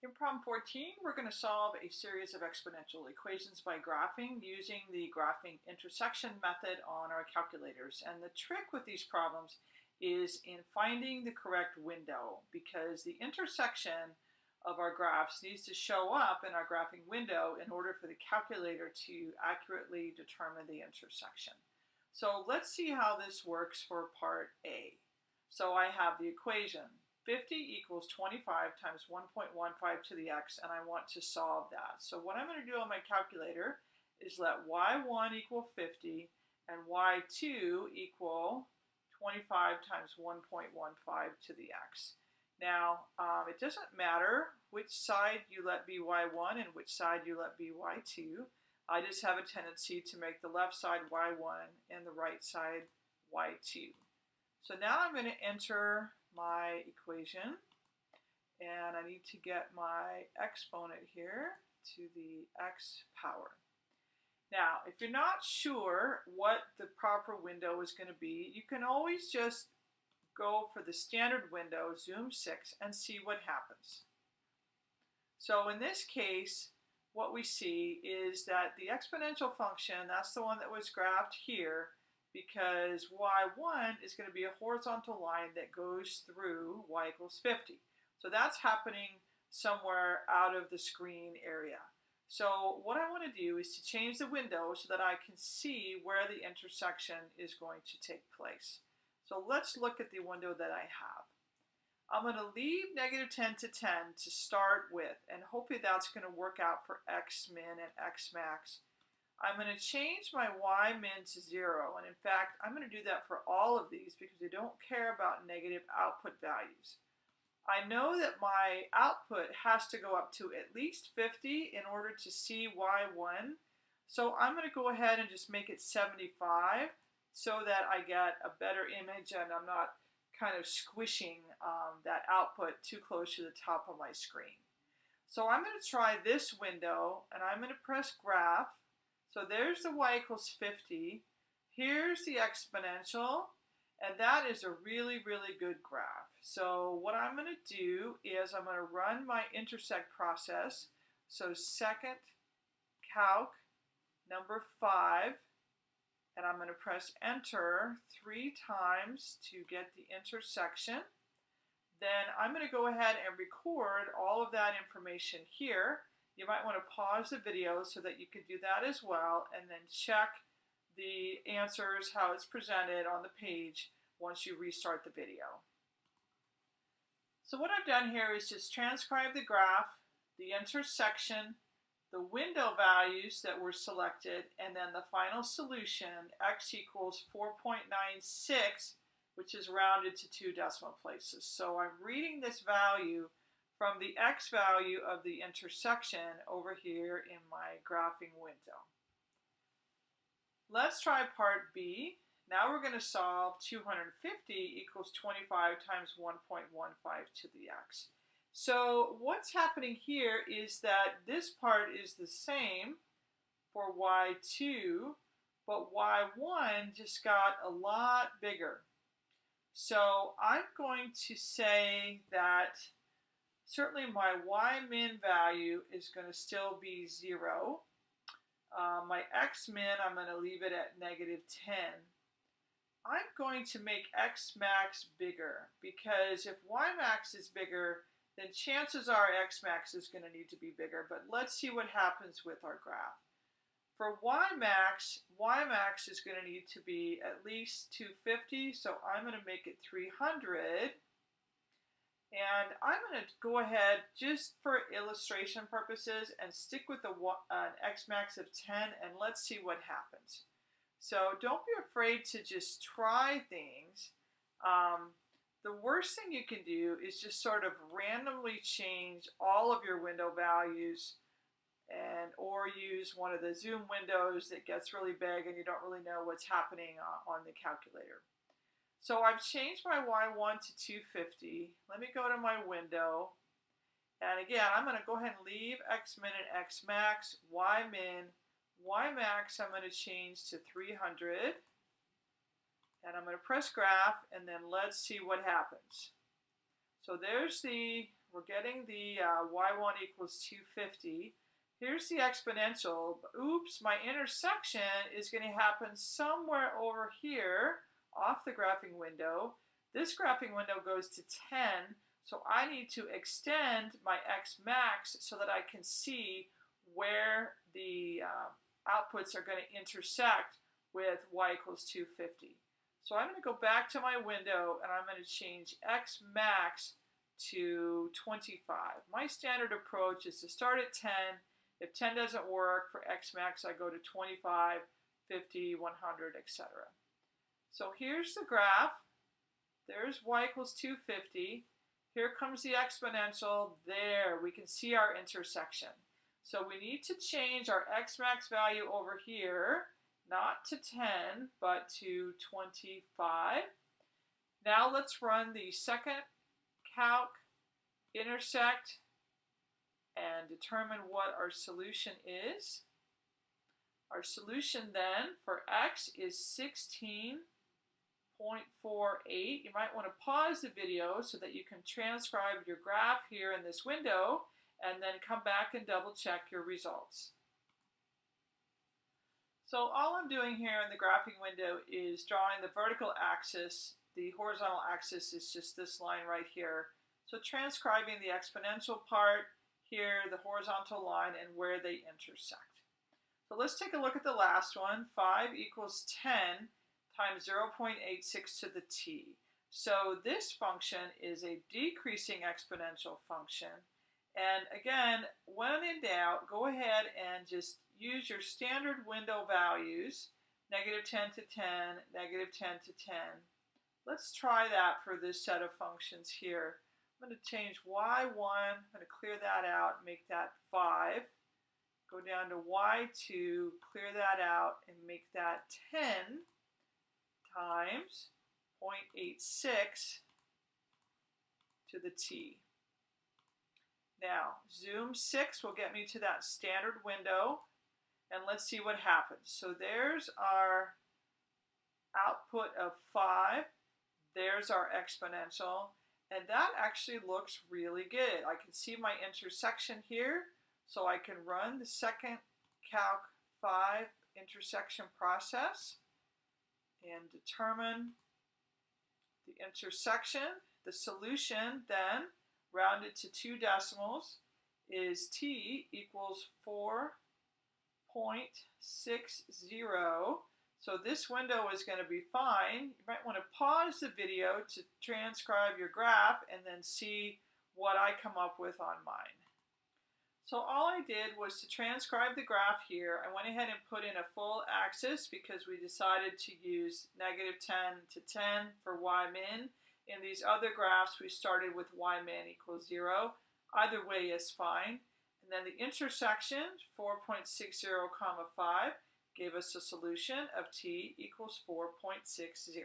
In problem 14, we're going to solve a series of exponential equations by graphing using the graphing intersection method on our calculators. And the trick with these problems is in finding the correct window because the intersection of our graphs needs to show up in our graphing window in order for the calculator to accurately determine the intersection. So let's see how this works for part A. So I have the equation 50 equals 25 times 1.15 to the x, and I want to solve that. So what I'm going to do on my calculator is let y1 equal 50 and y2 equal 25 times 1.15 to the x. Now, um, it doesn't matter which side you let be y1 and which side you let be y2. I just have a tendency to make the left side y1 and the right side y2. So now I'm going to enter my equation and I need to get my exponent here to the x power. Now, if you're not sure what the proper window is going to be, you can always just go for the standard window, zoom 6, and see what happens. So in this case, what we see is that the exponential function, that's the one that was graphed here, because y1 is going to be a horizontal line that goes through y equals 50. So that's happening somewhere out of the screen area. So what I want to do is to change the window so that I can see where the intersection is going to take place. So let's look at the window that I have. I'm going to leave negative 10 to 10 to start with, and hopefully that's going to work out for x min and x max. I'm going to change my y min to 0. And in fact, I'm going to do that for all of these because I don't care about negative output values. I know that my output has to go up to at least 50 in order to see y1. So I'm going to go ahead and just make it 75 so that I get a better image and I'm not kind of squishing um, that output too close to the top of my screen. So I'm going to try this window and I'm going to press graph so there's the y equals 50. Here's the exponential, and that is a really, really good graph. So what I'm going to do is I'm going to run my intersect process. So second calc number 5, and I'm going to press enter three times to get the intersection. Then I'm going to go ahead and record all of that information here. You might want to pause the video so that you can do that as well and then check the answers, how it's presented on the page once you restart the video. So what I've done here is just transcribe the graph, the intersection, the window values that were selected, and then the final solution, x equals 4.96, which is rounded to two decimal places. So I'm reading this value from the x value of the intersection over here in my graphing window. Let's try part B. Now we're going to solve 250 equals 25 times 1.15 to the x. So what's happening here is that this part is the same for y2, but y1 just got a lot bigger. So I'm going to say that certainly my y min value is going to still be 0. Uh, my x min, I'm going to leave it at negative 10. I'm going to make x max bigger because if y max is bigger, then chances are x max is going to need to be bigger. But let's see what happens with our graph. For y max, y max is going to need to be at least 250, so I'm going to make it 300. And I'm going to go ahead just for illustration purposes and stick with the an x max of 10 and let's see what happens. So don't be afraid to just try things. Um, the worst thing you can do is just sort of randomly change all of your window values and or use one of the zoom windows that gets really big and you don't really know what's happening on the calculator. So I've changed my Y1 to 250. Let me go to my window. And again, I'm going to go ahead and leave X min and X max, Y min, Y max I'm going to change to 300. And I'm going to press graph and then let's see what happens. So there's the we're getting the uh, y1 equals 250. Here's the exponential. Oops, my intersection is going to happen somewhere over here off the graphing window. This graphing window goes to 10, so I need to extend my x max so that I can see where the uh, outputs are going to intersect with y equals 250. So I'm going to go back to my window and I'm going to change x max to 25. My standard approach is to start at 10. If 10 doesn't work for x max, I go to 25, 50, 100, etc. So here's the graph. There's y equals 250. Here comes the exponential. There, we can see our intersection. So we need to change our x max value over here, not to 10, but to 25. Now let's run the second calc, intersect, and determine what our solution is. Our solution then for x is 16.48. You might want to pause the video so that you can transcribe your graph here in this window and then come back and double check your results. So all I'm doing here in the graphing window is drawing the vertical axis. The horizontal axis is just this line right here. So transcribing the exponential part here, the horizontal line, and where they intersect. So let's take a look at the last one. 5 equals 10 times 0.86 to the t. So this function is a decreasing exponential function. And again, when in doubt, go ahead and just use your standard window values, negative 10 to 10, negative 10 to 10. Let's try that for this set of functions here. I'm going to change y1, I'm going to clear that out, make that 5. Go down to y2, clear that out, and make that 10 times 0.86 to the t. Now, zoom 6 will get me to that standard window, and let's see what happens. So there's our output of 5. There's our exponential, and that actually looks really good. I can see my intersection here, so I can run the second Calc 5 intersection process and determine the intersection. The solution then rounded to two decimals is t equals 4.60. So this window is going to be fine. You might want to pause the video to transcribe your graph and then see what I come up with on mine. So all I did was to transcribe the graph here. I went ahead and put in a full axis because we decided to use negative 10 to 10 for y min in these other graphs, we started with y min equals 0. Either way is fine. And then the intersection, 4.60 comma 5, gave us a solution of t equals 4.60.